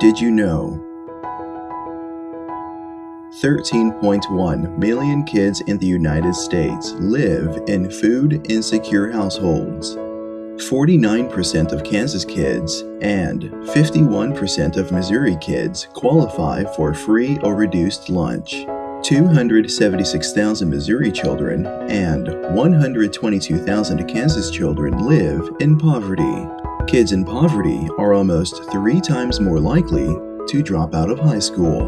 Did you know 13.1 million kids in the United States live in food insecure households? 49% of Kansas kids and 51% of Missouri kids qualify for free or reduced lunch. 276,000 Missouri children and 122,000 Kansas children live in poverty. Kids in poverty are almost three times more likely to drop out of high school.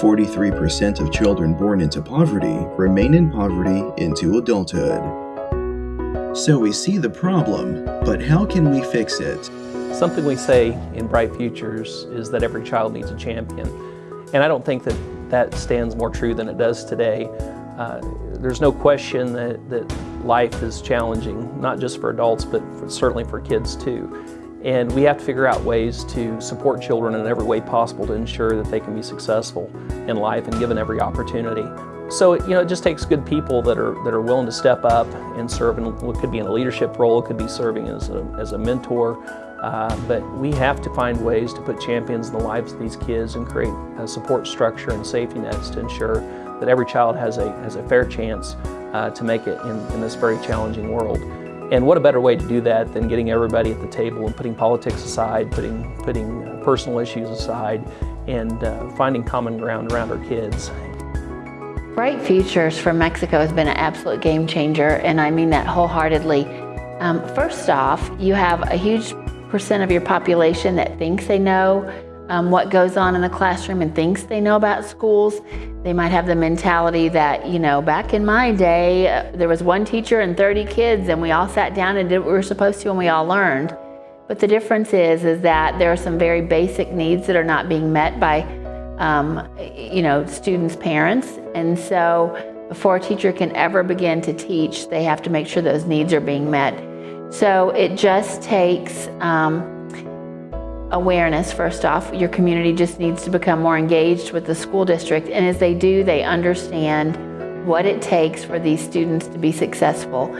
43% of children born into poverty remain in poverty into adulthood. So we see the problem, but how can we fix it? Something we say in Bright Futures is that every child needs a champion. And I don't think that that stands more true than it does today. Uh, there's no question that, that life is challenging, not just for adults, but for, certainly for kids too. And we have to figure out ways to support children in every way possible to ensure that they can be successful in life and given every opportunity. So you know, it just takes good people that are that are willing to step up and serve in what could be in a leadership role, it could be serving as a, as a mentor, uh, but we have to find ways to put champions in the lives of these kids and create a support structure and safety nets to ensure that every child has a, has a fair chance uh, to make it in, in this very challenging world. And what a better way to do that than getting everybody at the table and putting politics aside, putting, putting personal issues aside, and uh, finding common ground around our kids. Bright Futures for Mexico has been an absolute game changer, and I mean that wholeheartedly. Um, first off, you have a huge percent of your population that thinks they know um, what goes on in the classroom and thinks they know about schools. They might have the mentality that, you know, back in my day, uh, there was one teacher and 30 kids and we all sat down and did what we were supposed to and we all learned. But the difference is, is that there are some very basic needs that are not being met by, um, you know, students' parents. And so before a teacher can ever begin to teach, they have to make sure those needs are being met. So it just takes um, awareness, first off. Your community just needs to become more engaged with the school district. And as they do, they understand what it takes for these students to be successful.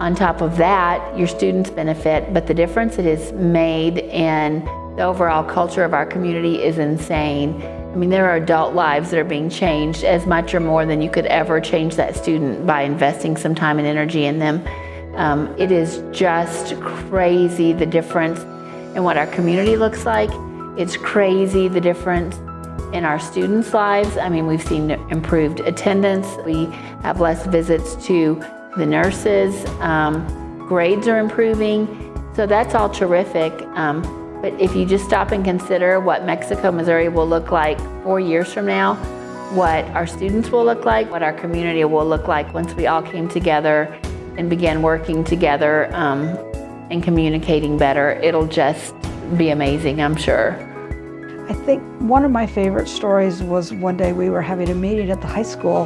On top of that, your students benefit, but the difference it has made in the overall culture of our community is insane. I mean, there are adult lives that are being changed as much or more than you could ever change that student by investing some time and energy in them. Um, it is just crazy the difference in what our community looks like. It's crazy the difference in our students' lives. I mean, we've seen improved attendance. We have less visits to the nurses. Um, grades are improving. So that's all terrific. Um, but if you just stop and consider what Mexico, Missouri will look like four years from now, what our students will look like, what our community will look like once we all came together and began working together um, and communicating better, it'll just be amazing, I'm sure. I think one of my favorite stories was one day we were having a meeting at the high school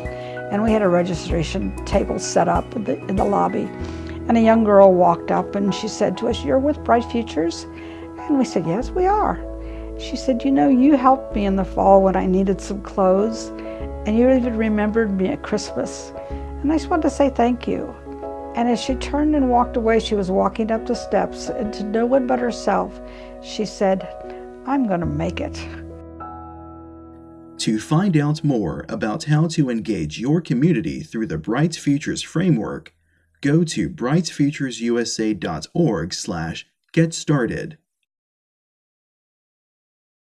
and we had a registration table set up in the, in the lobby. And a young girl walked up and she said to us, you're with Bright Futures? And we said, yes, we are. She said, you know, you helped me in the fall when I needed some clothes and you even remembered me at Christmas. And I just wanted to say thank you. And as she turned and walked away, she was walking up the steps, and to no one but herself, she said, I'm going to make it. To find out more about how to engage your community through the Bright Futures framework, go to brightfuturesusa.org slash get started.